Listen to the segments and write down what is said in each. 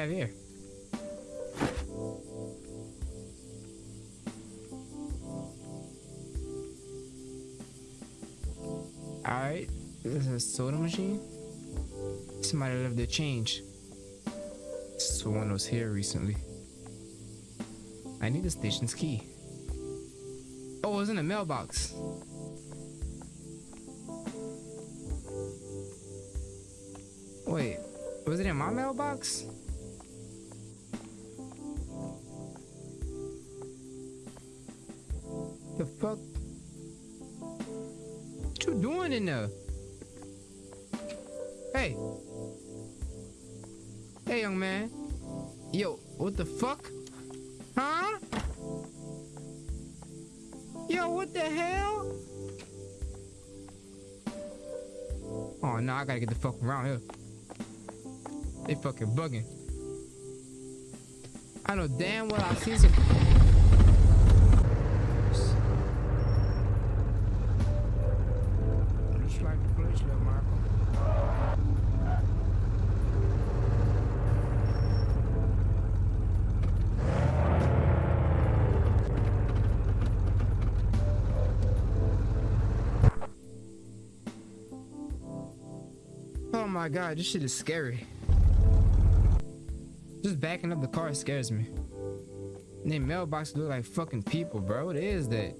have here? Alright, this is a soda machine. Somebody left their change. Someone was here recently. I need the station's key. Oh, it was in the mailbox. Wait, was it in my mailbox? Hey. Hey, young man. Yo, what the fuck? Huh? Yo, what the hell? Oh, no, I gotta get the fuck around here. They fucking bugging. I know damn well I see some. My god, this shit is scary. Just backing up the car scares me. And mailboxes look like fucking people, bro. What is that?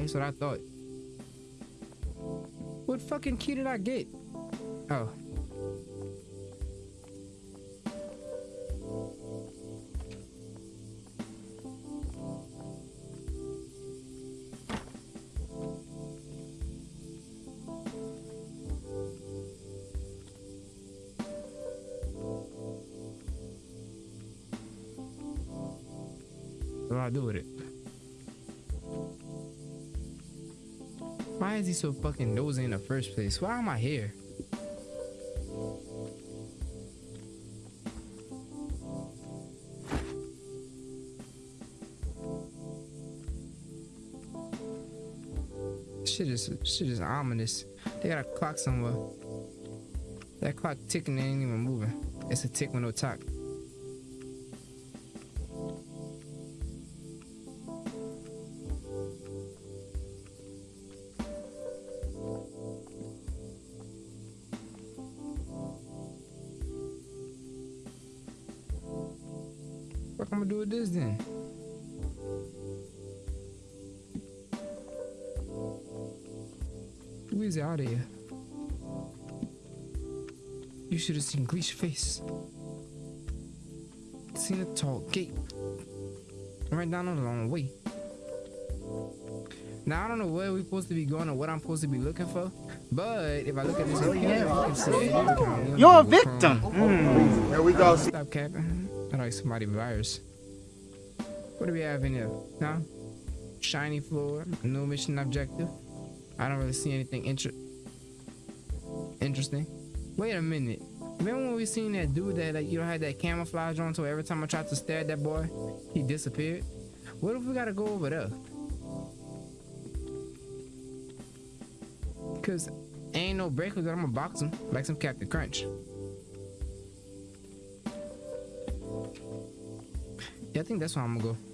That's what I thought. What fucking key did I get? Oh. I do with it? Is he so fucking nosy in the first place? Why am I here? Shit is shit is ominous. They got a clock somewhere. That clock ticking ain't even moving. It's a tick with no talk. Out of here? You should have seen Gleesh's face. Seen a tall gate. Right down on the long way. Now I don't know where we're supposed to be going or what I'm supposed to be looking for, but if I look at this, yeah, I can see it. Oh, You're a victim. Hmm. Here we go. Stop capping. I like somebody virus. What do we have in here? Huh? Shiny floor, no mission objective. I don't really see anything inter- interesting. Wait a minute. Remember when we seen that dude that like you know had that camouflage on so every time I tried to stare at that boy, he disappeared? What if we gotta go over there? Cause ain't no breakers that I'm gonna box him like some Captain Crunch. Yeah, I think that's where I'm gonna go.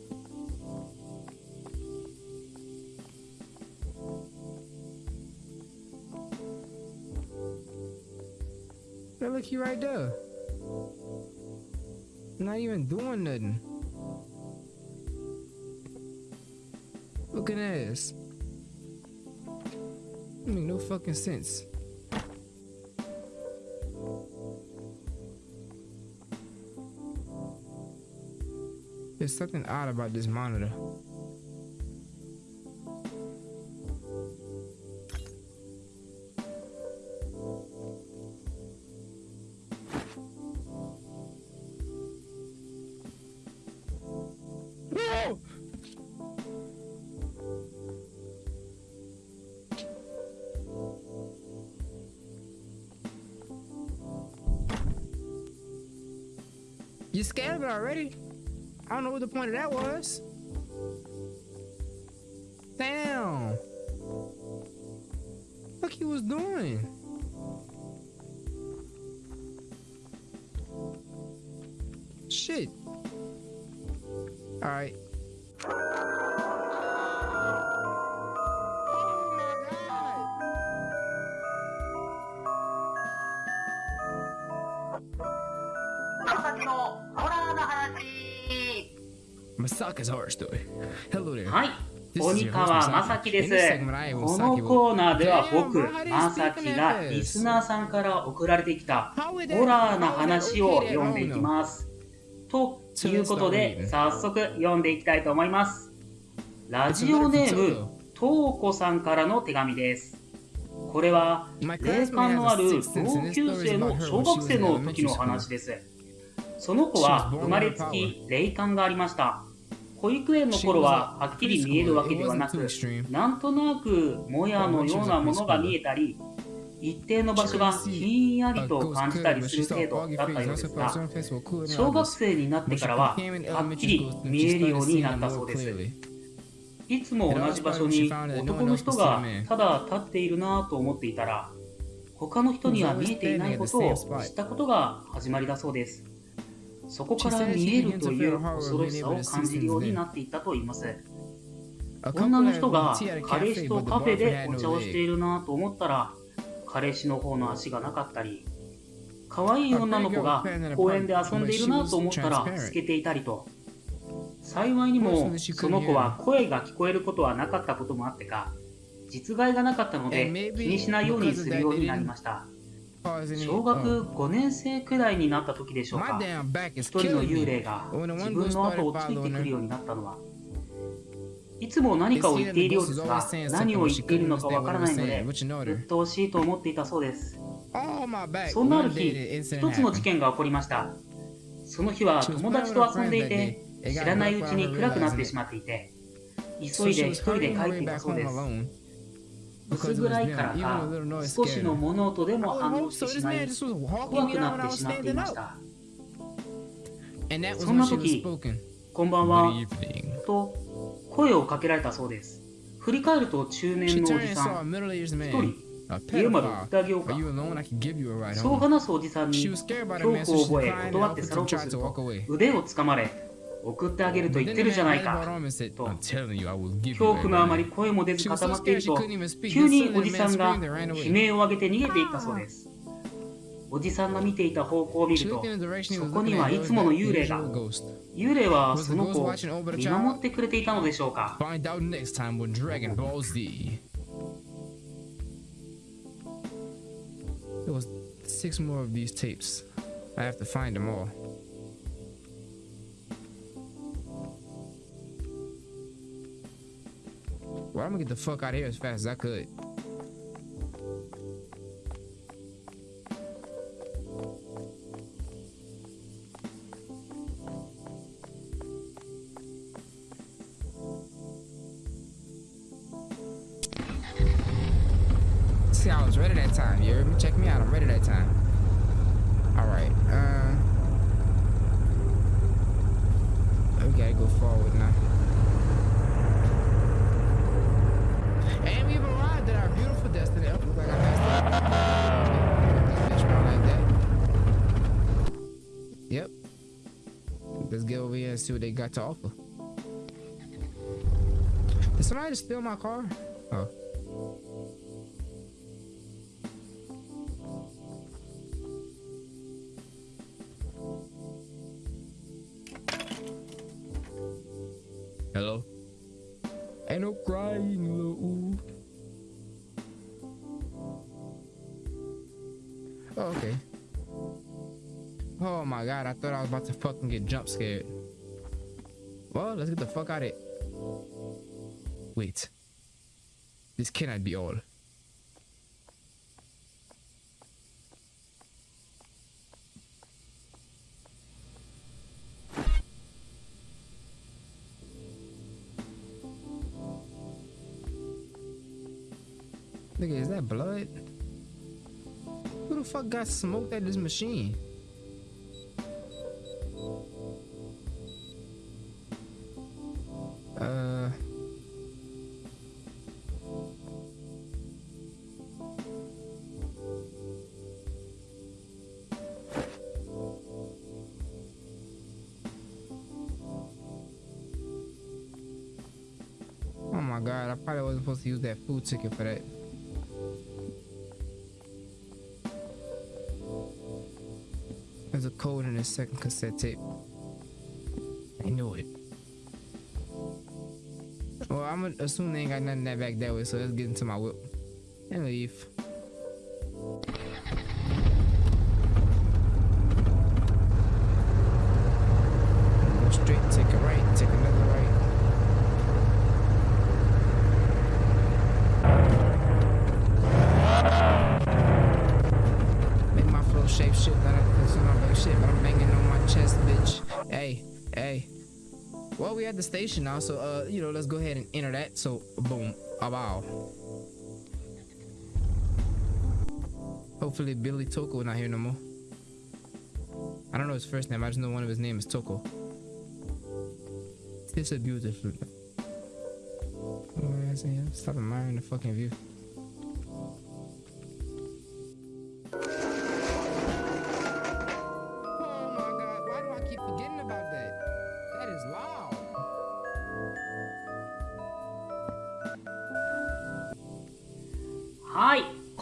Hey, look, you right there. Not even doing nothing. Look at this. Make no fucking sense. There's something odd about this monitor. You scared of it already? I don't know what the point of that was. Damn. Look, he was doing. です。このコーナーでは僕、まさきがリスナーさんから送られてきたホラーな話を読んでいきます。ということで、早速読んでいきたいと思います。ラジオネーム、とうこさんからの手紙です。これは、霊感のある同級生の小学生の時の話です。その子は生まれつき霊感がありました。保育園の頃ははっきり見えるわけではなく、なんとなくもやのようなものが見えたり、一定の場所がひんやりと感じたりする程度だったようですが、小学生になってからははっきり見えるようになったそうです。いつも同じ場所に男の人がただ立っているなぁと思っていたら、他の人には見えていないことを知ったことが始まりだそうです。そこから見えるという恐ろしさを感じるようになっていったといいます。女の人が彼氏とカフェでお茶をしているなぁと思ったら、彼氏の方の足がなかったり、可愛い女の子が公園で遊んでいるなぁと思ったら透けていたりと、幸いにもその子は声が聞こえることはなかったこともあってか、実害がなかったので気にしないようにするようになりました。小学5年生くらいになった時でしょうか。一人の幽霊が自分の後をついてくるようになったのは、いつも何かを言っているようですが、何を言っているのかわからないので、鬱陶しいと思っていたそうです。そんなある日、一つの事件が起こりました。その日は友達と遊んでいて、知らないうちに暗くなってしまっていて、急いで一人で帰っていたそうです。薄暗いからか、少しの物音でも反応してしまい、怖くなってしまっていました。そんな時、こんばんは、と声をかけられたそうです。振り返ると中年のおじさん、一人、家まで送ってあげようか。そう話すおじさんに恐怖を覚え断って去ろうとすると腕をつかまれ送ってあげると言ってるじゃないか。と、恐怖のあまり声も出ず固まっていると、急におじさんが悲鳴を上げて逃げていったそうです。おじさんが見ていた方向を見ると、そこにはいつもの幽霊が。幽霊はその子を見守ってくれていたのでしょうか。Well, I'm gonna get the fuck out of here as fast as I could. See, I was ready that time. You heard me? Check me out. I'm ready that time. All right. Uh, we gotta go forward now. And we've arrived at our beautiful destiny. Oh. Yep. Let's get over here and see what they got to offer. Did somebody just steal my car? Oh. Hello? Ain't no crying, Oh, okay. Oh my god, I thought I was about to fucking get jump scared. Well, let's get the fuck out of it. Wait. This cannot be all. Got smoked at this machine? Uh. Oh my god, I probably wasn't supposed to use that food ticket for that. Second cassette tape. I knew it. Well, I'm gonna assume they ain't got nothing that back that way, so let's get into my whip and leave. Go straight, take a right, take another right. Make my flow shape shit that I cause my back shit, but I'm banging on my chest, bitch. Hey, hey. Well, we at the station now, so uh, you know, let's go ahead and enter that. So, boom, a bow. Hopefully, Billy Toko not here no more. I don't know his first name. I just know one of his name is Toko. It's a beautiful. Stop admiring the fucking view.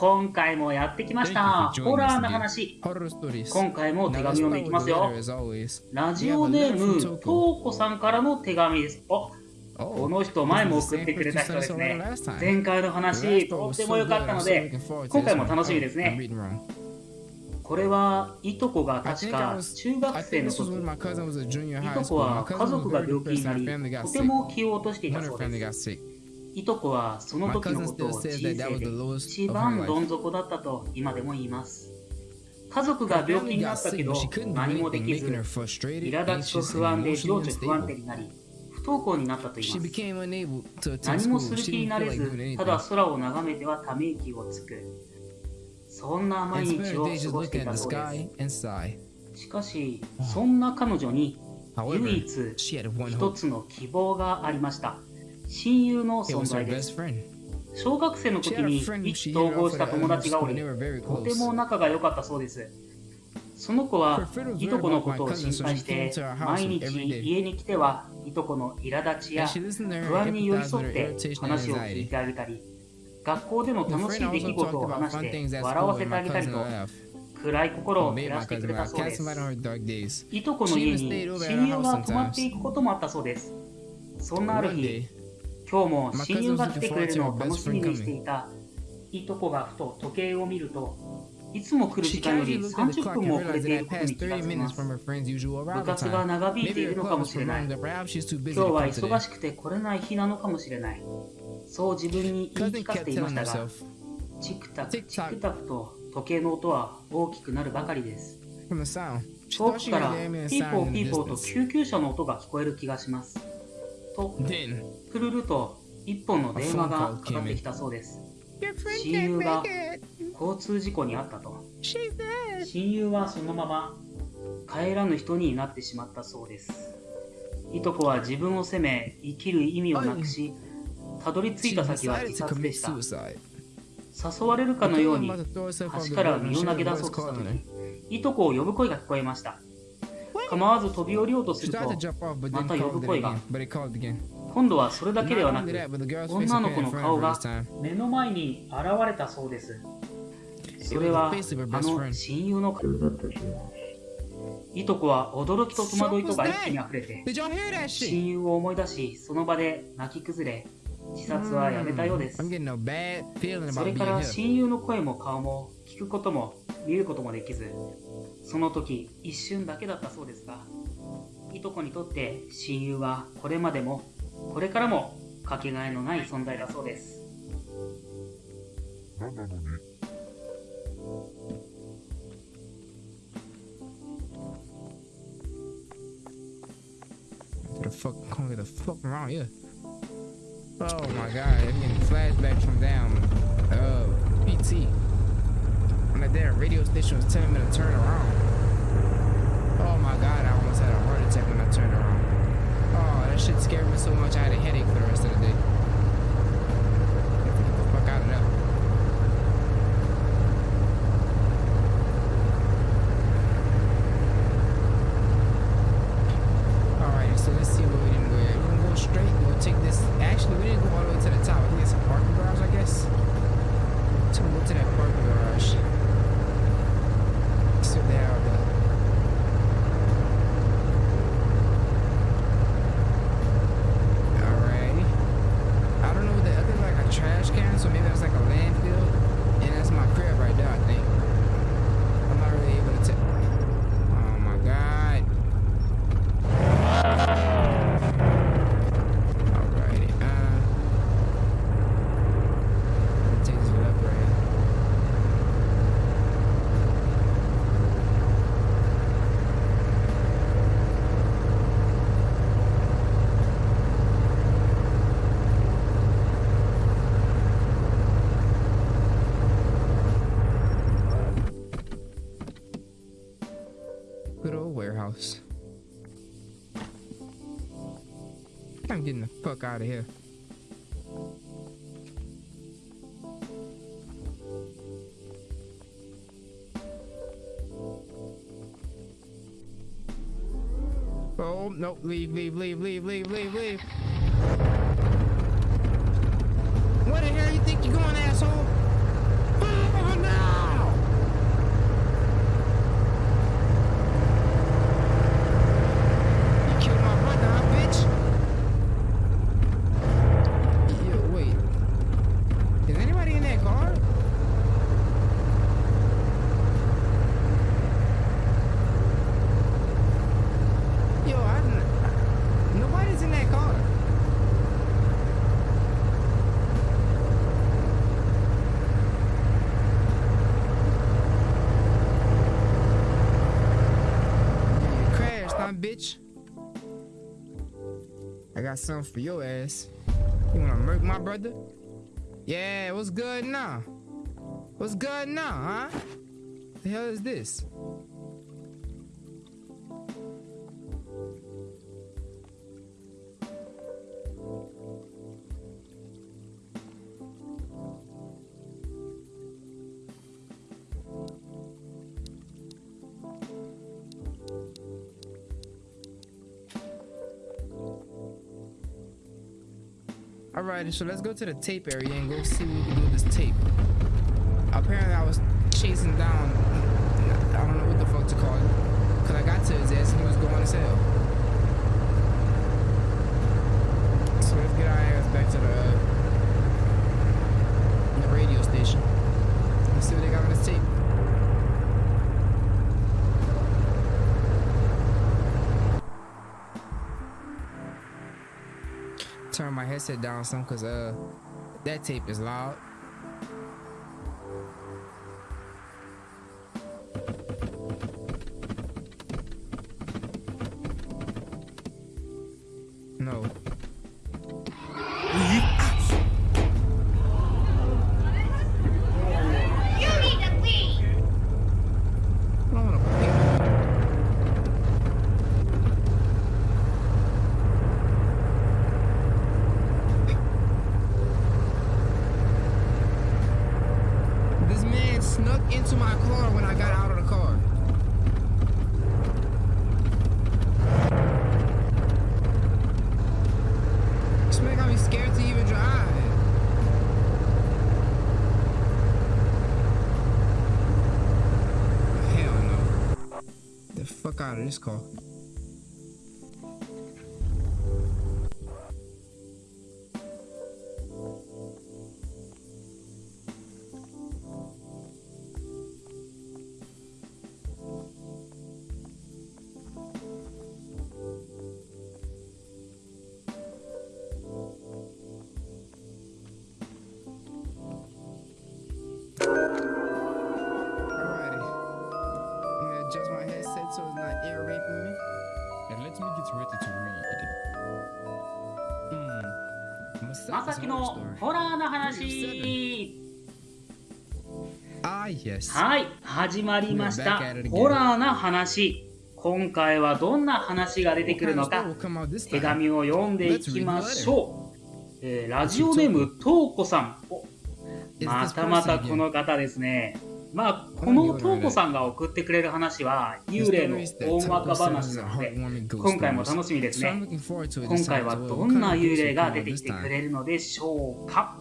今回もやってきました。ホラーの話。今回も手紙読んでいきますよ。ラジオネーム、トーコさんからの手紙です。おこの人、前も送ってくれた人ですね。前回の話、とっても良かったので、今回も楽しみですね。これは、いとこが確か中学生の時、いとこは家族が病気になり、とても気を落としていたそうです。いとこはその時のことを人生で一番どん底だったと今でも言います。家族が病気になったけど何もできず、苛立ちと不安で情緒不安定になり、不登校になったと言います。何もする気になれず、ただ空を眺めてはため息をつく。そんな毎日を過ごしていたそうです。しかし、そんな彼女に唯一一つの希望がありました。親友の存在です。小学生の時に一致統合した友達がおりとても仲が良かったそうです。その子はいとこのことを心配して毎日家に来てはいとこの苛立ちや不安に寄り添って話を聞いてあげたり学校での楽しい出来事を話して笑わせてあげたりと暗い心を照らしてくれたそうです。いとこの家に親友が泊まっていくこともあったそうです。そんなある日今日も親友が来てくれるのを楽しみにしていた。いとこがふと時計を見るといつも来る時間より30分も遅れていることに気がつきます。部活が長引いているのかもしれない。今日は忙しくて来れない日なのかもしれない。そう自分に言い聞かせていましたがチクタクチクタクと時計の音は大きくなるばかりです。遠くからピーポーピーポーと救急車の音が聞こえる気がします。と作るると一本の電話がかかってきたそうです。親友が交通事故に遭ったと。親友はそのまま帰らぬ人になってしまったそうです。いとこは自分を責め生きる意味をなくしたどり着いた先は自殺でした。誘われるかのように橋から身を投げ出そうとしたのにいとこを呼ぶ声が聞こえました。構わず飛び降りようとするとまた呼ぶ声が。今度はそれだけではなく女の子の顔が目の前に現れたそうです。それはあの親友の顔いとこは驚きと戸惑いとが一気に溢れて親友を思い出しその場で泣き崩れ自殺はやめたようです。それから親友の声も顔も聞くことも見ることもできずその時一瞬だけだったそうですがいとこにとって親友はこれまでもこれからもかけがえのない存在だそうです What the fuck? Come get the fuck around here. Oh my god, I'm getting flashbacks from down uh PT. When that damn radio station was telling me to turn around. Oh my god, I almost had a heart attack when I turned around. Oh, that shit scared me so much I had a headache for the rest of the day. To take this. Actually, we didn't go all the way to the top. I think it's a parking garage, I guess. So we'll to that fuck out of here. Oh, nope. Leave, leave, leave, leave, leave, leave, leave. Where the hell you think you're going, asshole? Oh, no! You killed my brother, huh, bitch? Yo, wait. Is anybody in that car? Yo, I didn't. Nobody's in that car. You crashed, huh, bitch? I got something for your ass. You wanna murk my brother? Yeah, what's good now? What's good now, huh? The hell is this? Alright, so let's go to the tape area and go see what we can do with this tape. Apparently I was chasing down, I don't know what the fuck to call it, because I got to his ass and he was going to hell. So let's get our ass back to the, uh, the radio station. Let's see what they got on this tape. Turn my headset down some because uh that tape is loud. Out this car. まさきのホラーの話。はい始まりました。ホラーな話。今回はどんな話が出てくるのか。手紙を読んでいきましょう、え、ラジオネームトウコさん。またまたこの方ですね。まあ、このとうこさんが送ってくれる話は、幽霊の大まか話なので、今回も楽しみですね。今回はどんな幽霊が出てきてくれるのでしょうか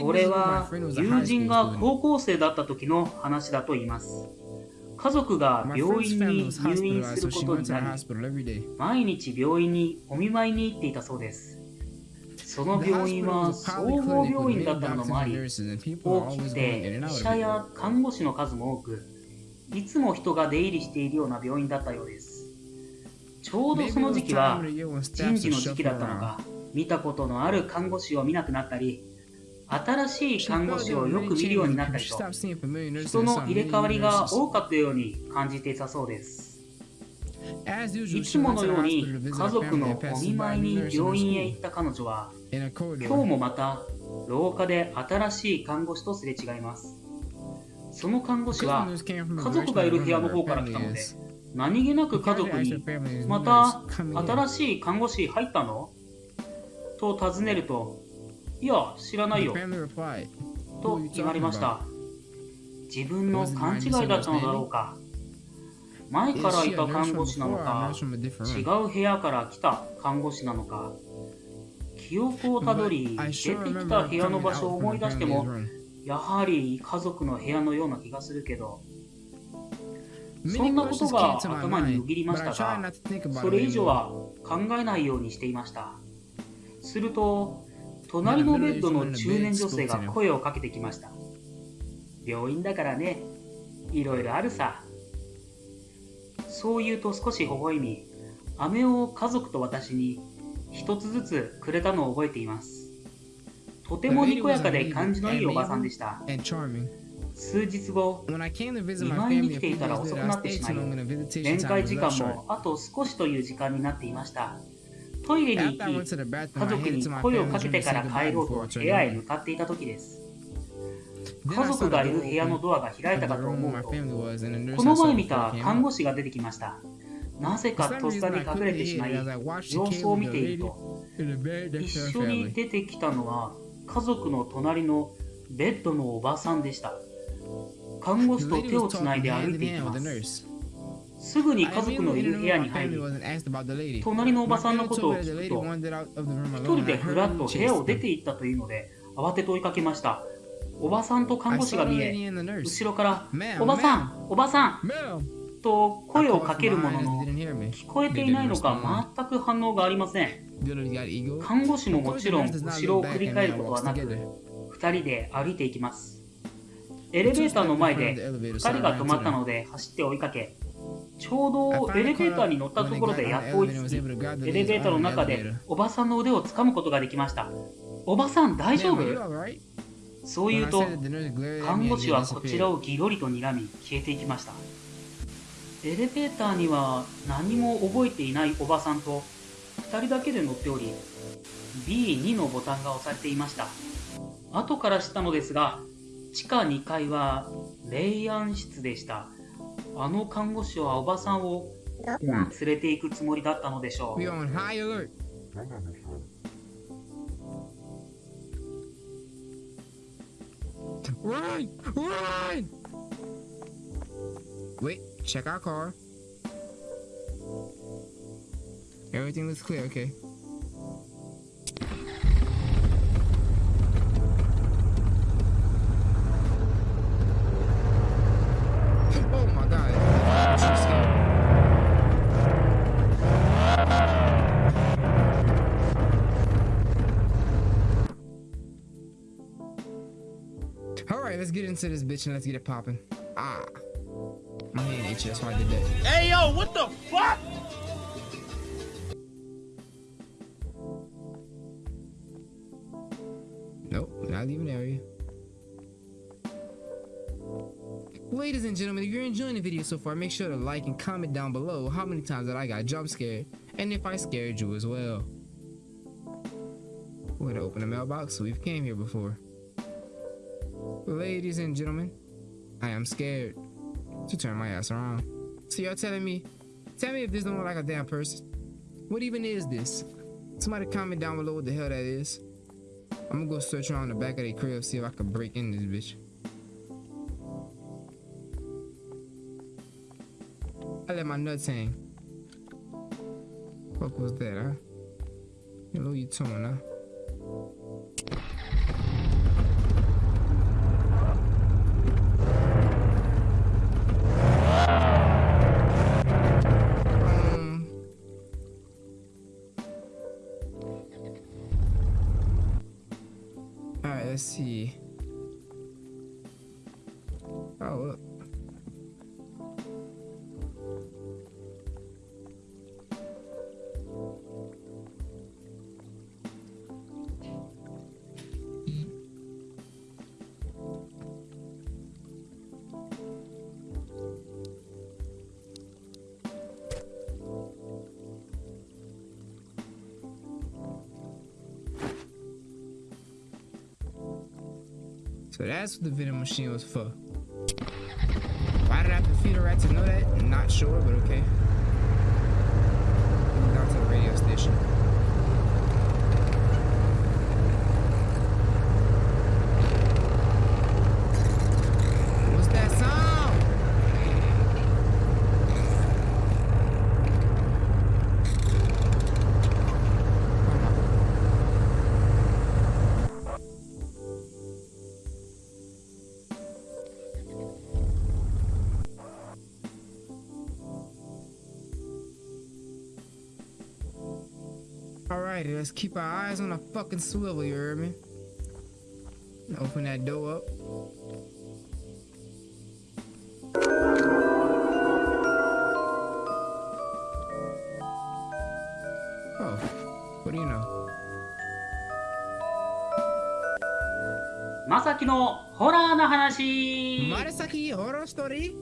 これは友人が高校生だった時の話だと言います。家族が病院に入院することになり、毎日病院にお見舞いに行っていたそうです。その病院は総合病院だったのもあり、大きくて医者や看護師の数も多く、いつも人が出入りしているような病院だったようです。ちょうどその時期は人事の時期だったのか、見たことのある看護師を見なくなったり、新しい看護師をよく見るようになったりと、人の入れ替わりが多かったように感じていたそうです。いつものように家族のお見舞いに病院へ行った彼女は、今日もまた廊下で新しい看護師とすれ違います。その看護師は家族がいる部屋の方から来たので、何気なく家族に、また新しい看護師入ったの？と尋ねると、いや、知らないよ。と言われました。自分の勘違いだったのだろうか。前からいた看護師なのか、違う部屋から来た看護師なのか、記憶をたどり、出てきた部屋の場所を思い出しても、やはり家族の部屋のような気がするけど、そんなことが頭によぎりましたが、それ以上は考えないようにしていました。すると、隣のベッドの中年女性が声をかけてきました。病院だからね、いろいろあるさ。そう言うと少し微笑み、飴を家族と私に一つずつくれたのを覚えています。とてもにこやかで感じのいいおばさんでした。数日後、見舞いに来ていたら遅くなってしまい、面会時間もあと少しという時間になっていました。トイレに行き、家族に声をかけてから帰ろうと部屋へ向かっていた時です。家族がいる部屋のドアが開いたかと思うと、この前見た看護師が出てきました。なぜかとっさに隠れてしまい、様子を見ていると、一緒に出てきたのは家族の隣のベッドのおばさんでした。看護師と手をつないで歩いていきます。すぐに家族のいる部屋に入り、隣のおばさんのことを聞くと、一人でふらっと部屋を出て行ったというので、慌てて追いかけました。おばさんと看護師が見え、後ろから、おばさん、おばさんと声をかけるものの、聞こえていないのか全く反応がありません。看護師ももちろん後ろを振り返ることはなく、2人で歩いていきます。エレベーターの前で2人が止まったので走って追いかけ、ちょうどエレベーターに乗ったところでやっと追いつき、エレベーターの中でおばさんの腕を掴むことができました。おばさん大丈夫？そう言うと、看護師はこちらをギロリと睨み消えていきました。エレベーターには何も覚えていないおばさんと2人だけで乗っており、B2 のボタンが押されていました。後から知ったのですが、地下2階は霊安室でした。あの看護師はおばさんを連れて行くつもりだったのでしょう。Run! Run! Wait, check our car. Everything looks clear, okay. All right, let's get into this bitch and let's get it popping. Ah, my hand itchy. That's why I did that. Hey yo, what the fuck? Nope, not leaving area. Ladies and gentlemen, if you're enjoying the video so far, make sure to like and comment down below how many times that I got jump scared and if I scared you as well. We're gonna open the mailbox. So we've came here before. Ladies and gentlemen, I am scared to turn my ass around. So y'all telling me, tell me if this don't look like a damn person. What even is this? Somebody comment down below what the hell that is. I'm gonna go search around the back of the crib, see if I can break in this bitch. I let my nuts hang. Fuck was that, huh? Hello, you tone, huh? Alright, So that's what the vending machine was for. Why did I have to feed a rat to know that? Not sure, but okay. Down to the radio station. Alrighty, let's keep our eyes on the fucking swivel, you heard me? Open that door up. Oh, what do you know? まさきのホラーな話 Marasaki horror story?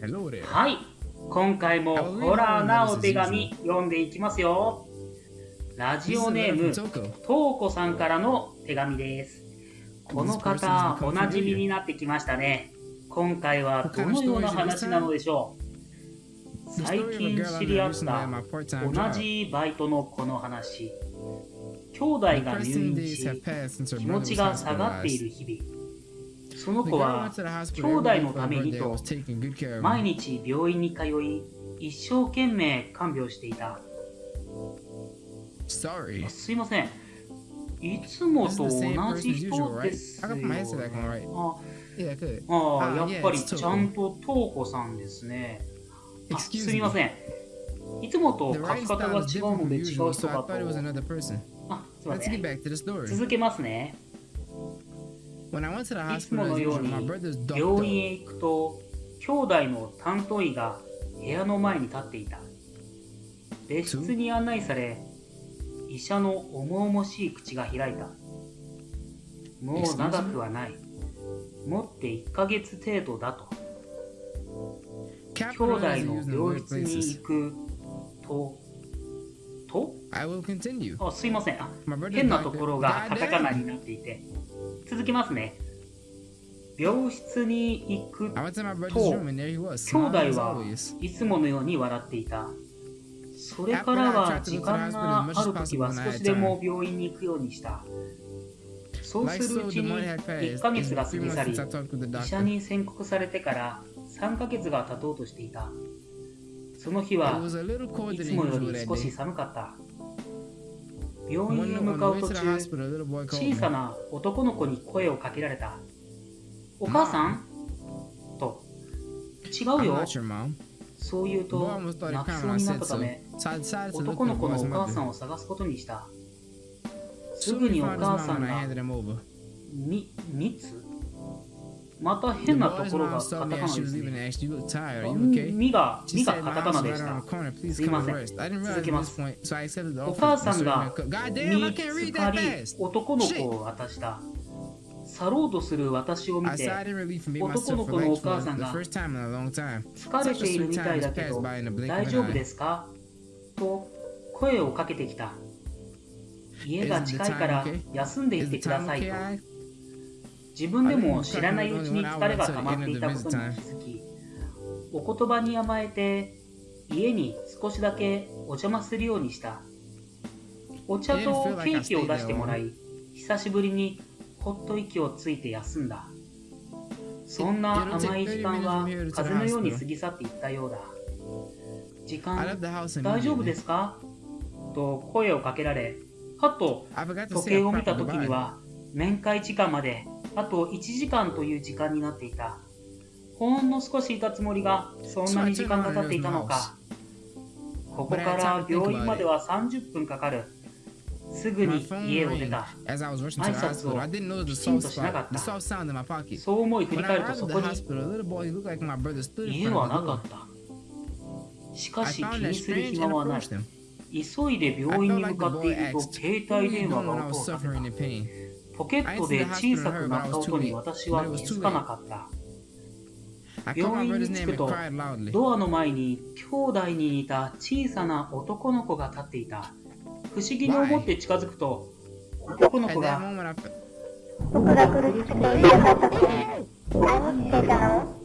Hello there. はい。今回もホラーなお手紙読んでいきますよ。ラジオネームトウコさんからの手紙です。この方おなじみになってきましたね。今回はどのような話なのでしょう。最近知り合った同じバイトの子の話。兄弟が入院し気持ちが下がっている日々。その子は兄弟のためにと毎日病院に通い一生懸命看病していた。あすいません。いつもと同じ人ですよ、ね。あ、やっぱりちゃんとトーコさんですね。あすみません。いつもと書き方が違うので違う人かと。あ、すいません。続けますね。いつものように病院へ行くと、兄弟の担当医が部屋の前に立っていた。別室に案内され、医者の重々しい口が開いたもう長くはないもって1ヶ月程度だと兄弟の病室に行くとと？あすいませんあ変なところがカタカナ.になっていて続きますね病室に行くと.兄弟は.いつものように笑っていたそれからは時間があるときは少しでも病院に行くようにした。そうするうちに1ヶ月が過ぎ去り、医者に宣告されてから3ヶ月が経とうとしていた。その日はいつもより少し寒かった。病院へ向かう途中、小さな男の子に声をかけられた。お母さん？と、違うよ。そう言うと、泣きそうになったため、男の子のお母さんを探すことにした。すぐにお母さんが、み、みつまた変なところがカタカナですね。み、うん、みが、みがカタカナでした。すいません。続けます。お母さんが、み、すかり、男の子を渡した。Shit. 去ろうとする私を見て男の子のお母さんが.疲れているみたいだけど大丈夫ですか？と声をかけてきた。家が近いから休んでいってください?と。自分でも知らないうちに疲れが溜まっていたことに気づきお言葉に甘えて家に少しだけお邪魔するようにした。お茶とケーキを出してもらい久しぶりにほっと息をついて休んだ。そんな甘い時間は風のように過ぎ去っていったようだ。時間大丈夫.ですか？と声をかけられはっと時計を見た時に.は面会時間まであと1時間という時間になっていた。ほんの少しいたつもりがそんなに時間が経っていたのか。ここから病院までは30分かかるすぐに家を出た。挨拶をきちんとしなかった。そう思い振り返るとそこに家はなかった。しかし気にする暇はない。急いで病院に向かっていると携帯電話が音を立てた。ポケットで小さく鳴った音に私は気づかなかった。病院に着くとドアの前に兄弟に似た小さな男の子が立っていた。不思議に思って近づくと、男の子が僕が苦しくてうるさかった時何してたの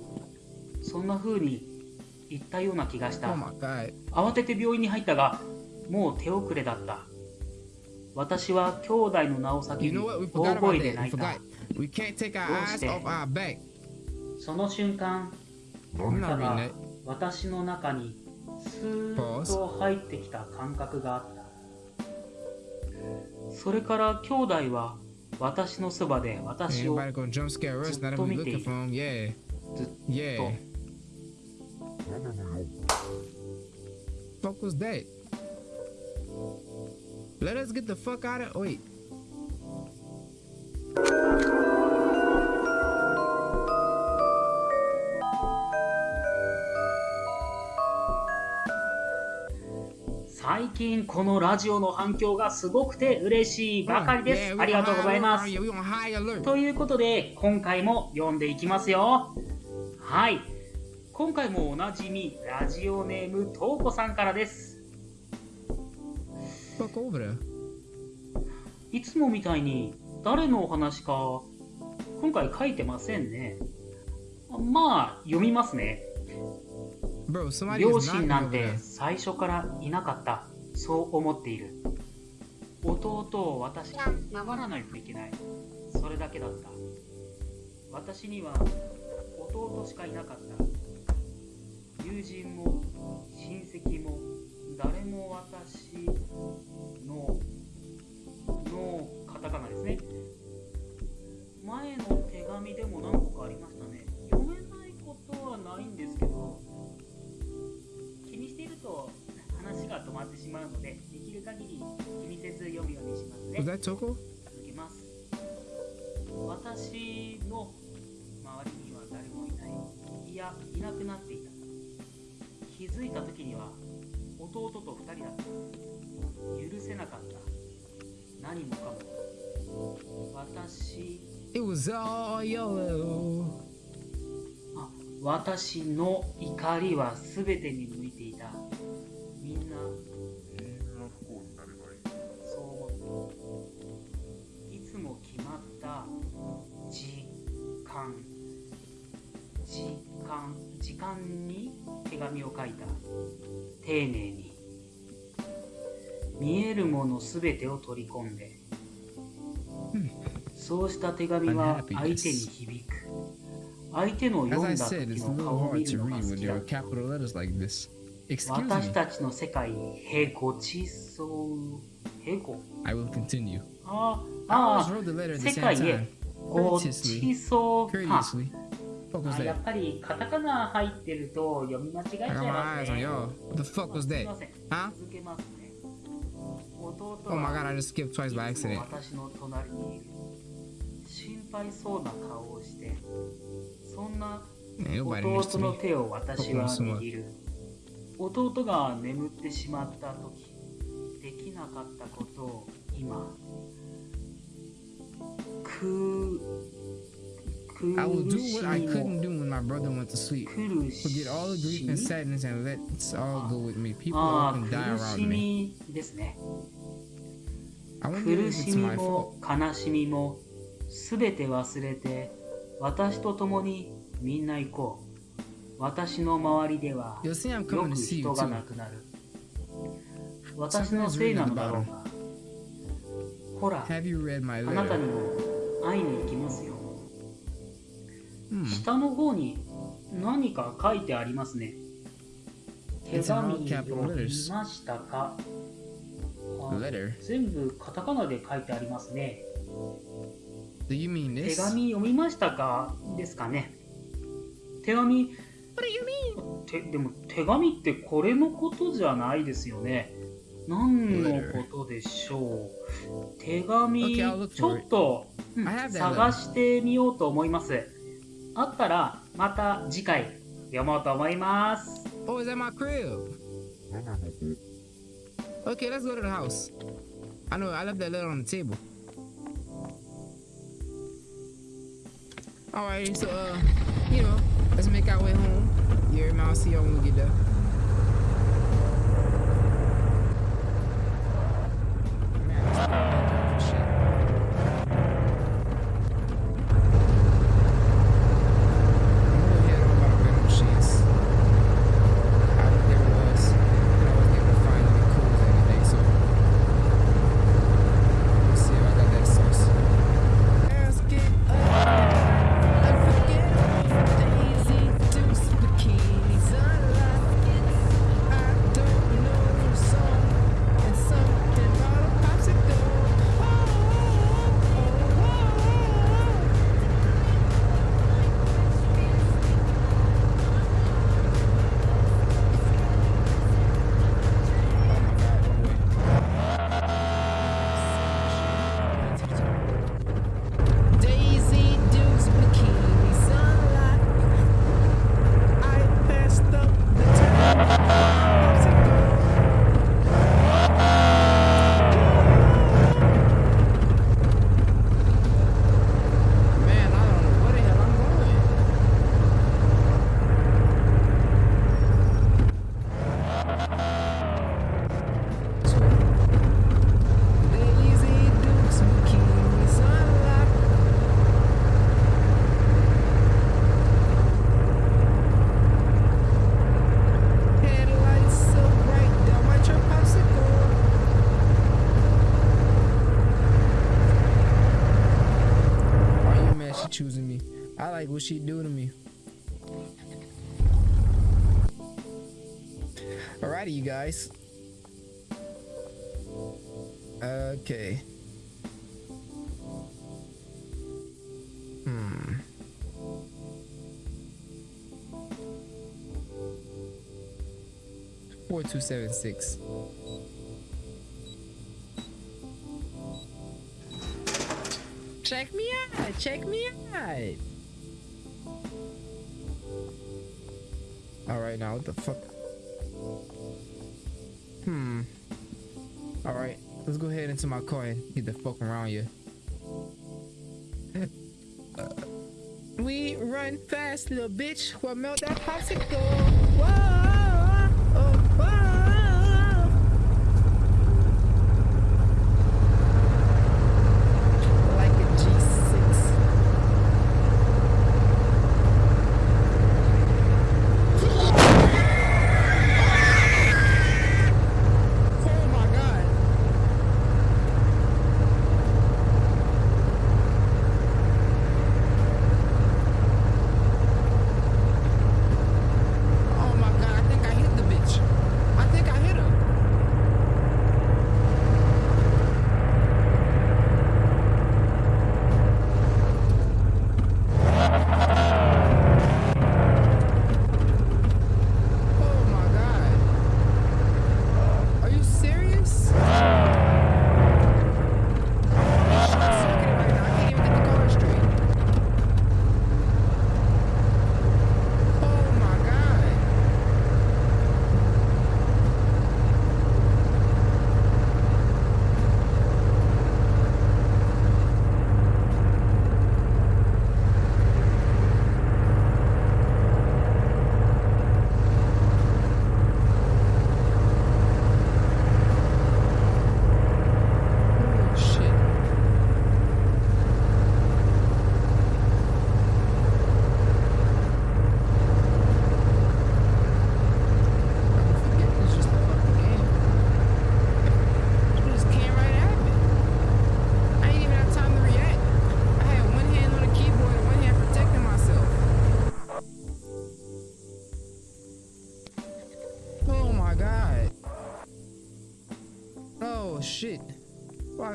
そんな風に言ったような気がし Oh た。慌てて病院に入ったが、もう手遅れだった。私は兄弟の名を叫 You び、know what? We 大声で.泣いたどうして？その瞬間、reading が.私の中にスーッと入ってきた感覚があったそれから兄弟は私のそばで私を? Now that we looking for him, yeah. ずっ.と Fuck was that? Let us get the fuck out of. Wait. 近このラジオの反響がすごくて嬉しいばかりですありがとうございま.す.ということで今回も読んでいきますよはい今回もおなじみラジオネームとうこさんからです.いつもみたいに誰のお話か今回書いてませんねまあ読みますね両親なんて.最初からいなかったそう思っている。弟を私が守らないといけない。それだけだった。私には弟しかいなかった。友人も親戚も誰も私ののカタカナですね。前の手紙でも何しまうのでできる限り気にせず読むようにしますね?続けます。私の周りには誰もいない。いやいなくなっていた。気気づいた時には弟と二人だった。許せなかった。何もかも。私 It was all yellow. あ私の怒りは全てに向いてい間に手紙を書いた。丁寧に。見えるものすてを取り込んで。そうした手紙は相手に響く。相手の読んだ時の顔を見るのが好きだ私たちの世界へごちそああ世界へ。ごちそかか Courteously. What was that? っぱりカタカナ入ってると読み間違えちゃ I い got ま my す eyes on ね y'all. What the fuck was that? Huh? Oh my god, は I just skipped twice by accident. そんな弟の.手を私は握る弟が眠ってしまった時できなかったことを今く I will 苦 do し what I み couldn't も do when my brother went to sleep. Forget all the grief み and sadness and let's all go with me. People あ often あ die 苦 around し me. I wonder 苦 if し it's み my fault. も悲しみもすべて忘れて私と共にみんな行こう私の周りではよく人が.亡くなる私のせいなのだろうがほらあなた?にも会いに行きますよ Hmm. 下の方に何か書いてありますね。手紙見 letters. ましたか?全部カタカナで書いてありますね。手?紙読みましたか？ですかね。手紙てでも手紙ってこれのことじゃないですよね。何のことでしょう？手紙ちょっと、探してみようと思いますあったらまた次回読もうと思います Oh, it's at my crib. Okay, let's go to the house. I know I left that letter on the table. Alright, so uh, you know, let's make our way home. Yeah, man, I'll see y'all when we get there. Man, what she do to me. Alrighty, you guys. Okay. Hmm. Four two seven six. Check me out. Check me out. All right, now what the fuck? Hmm. Alright, let's go ahead into my car and get the fuck around you. we run fast, little bitch. We'll melt that popsicle. Whoa,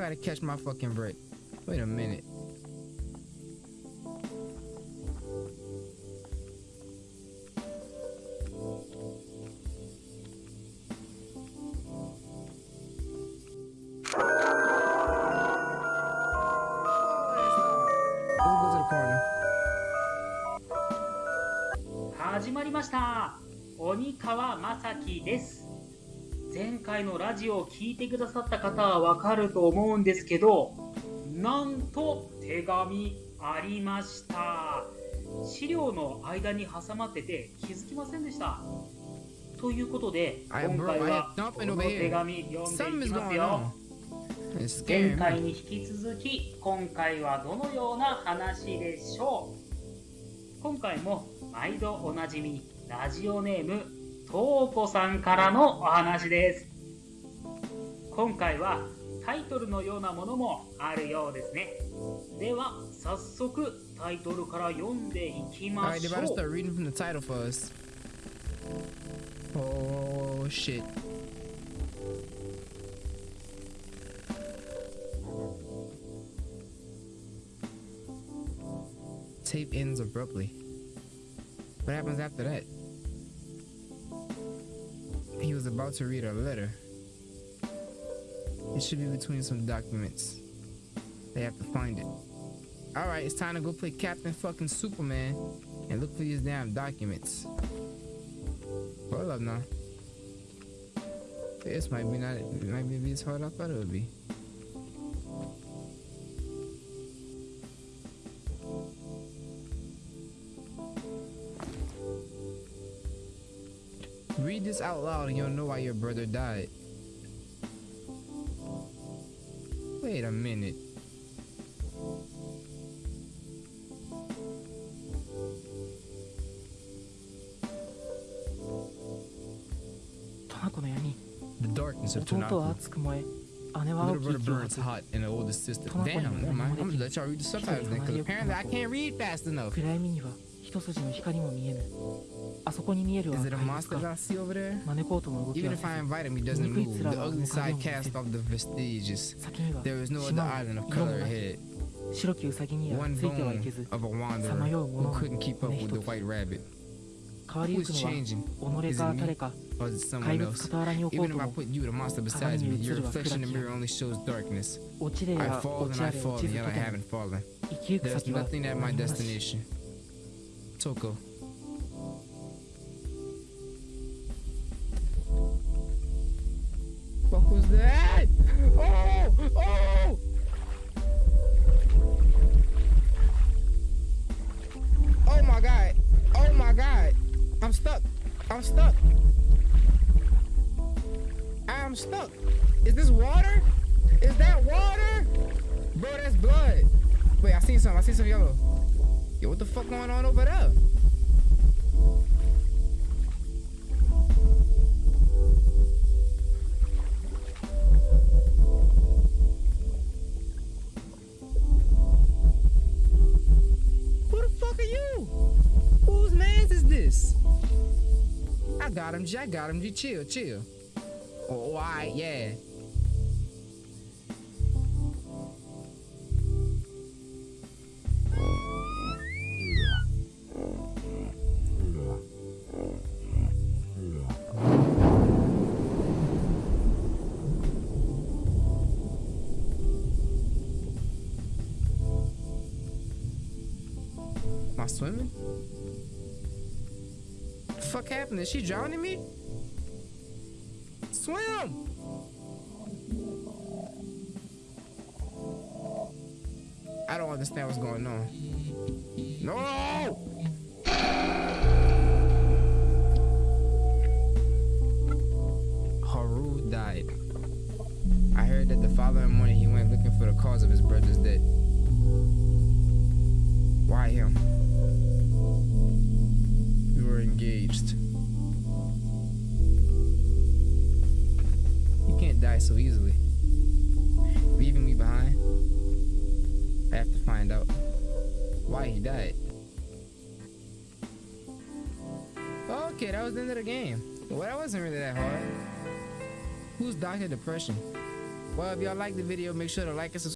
gotta catch my fucking break. Wait a minute. 回のラジオを聞いてくださった方はわかると思うんですけどなんと手紙ありました。資料の間に挟まってて気づきませんでした。ということで今回はこの.手紙読んでいきますよ。前回.に引き続き今回はどのような話でしょう。今回も毎度おなじみラジオネームとうこさんからのお話です今回はタイトルのようなものもあるようですねでは早速タイトルから読んでいきま Alright, they しょう start reading from the title for us. Oh shit. Tape ends abruptly. What happens after that? He was about to read a letter. It should be between some documents. They have to find it. Alright, it's time to go play Captain fucking Superman and look for these damn documents. Hold up now. This might be not it might be as hard as I thought it would be. Read this out loud and you'll know why your brother died. Wait a minute. The darkness of 弟は.熱く燃え姉は青き息を burns 吐く hot and the oldest sister. Damn, never mind. I'm gonna let y'all read the subtitles then, because apparently I can't read fast enough. 暗闇には一筋の光も見えぬあそこに見えるは Is it a 怪 monster 物 that か I see over there? マネコートの動き Even は if I せず invite him, he doesn't move. The ugly side cast off the vestiges. 先には There is no other 島も island of 色も color なく ahead. 白きウサギには One ついてはいけ bone ず of a wanderer さまよう who 者は couldn't keep up 骨 with 一 the つ white rabbit. 変わり Who ゆく is のは changing? 己 Is か it 誰 me? か Or is it 怪 someone 物 else? 傍らに置こう Even と if I も put you, the monster beside 鏡 me, に映 your るは reflection in the 暗き mirror only shows darkness. 落ちれ I や fall 落 and ち I あれ fall 落ち and ず yet と I ても haven't fallen. 生きゆく There's 先は nothing at my 何もなし destination. Toko. got him. Jack got him. You chill, chill. Oh, all right, yeah. Is she drowning me? Swim! I don't understand what's going on. No! fair game. Well, that wasn't really that hard. Who's Dr. Depression? Well, if y'all like the video, make sure to like and subscribe.